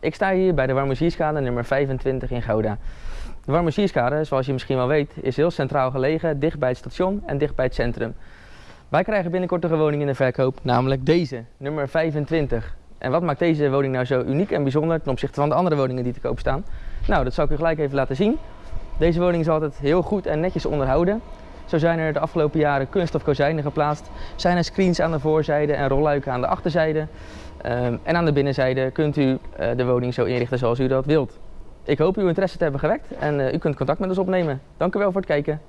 Ik sta hier bij de Warmoezierskade nummer 25 in Gouda. De Warmoezierskade, zoals je misschien wel weet, is heel centraal gelegen, dicht bij het station en dicht bij het centrum. Wij krijgen binnenkort een woning in de verkoop, namelijk deze, nummer 25. En wat maakt deze woning nou zo uniek en bijzonder ten opzichte van de andere woningen die te koop staan? Nou, dat zal ik u gelijk even laten zien. Deze woning is altijd heel goed en netjes onderhouden. Zo zijn er de afgelopen jaren kunststof kozijnen geplaatst, zijn er screens aan de voorzijde en rolluiken aan de achterzijde. Ehm, en aan de binnenzijde kunt u eh, de woning zo inrichten zoals u dat wilt. Ik hoop uw interesse te hebben gewekt en eh, u kunt contact met ons opnemen. Dank u wel voor het kijken.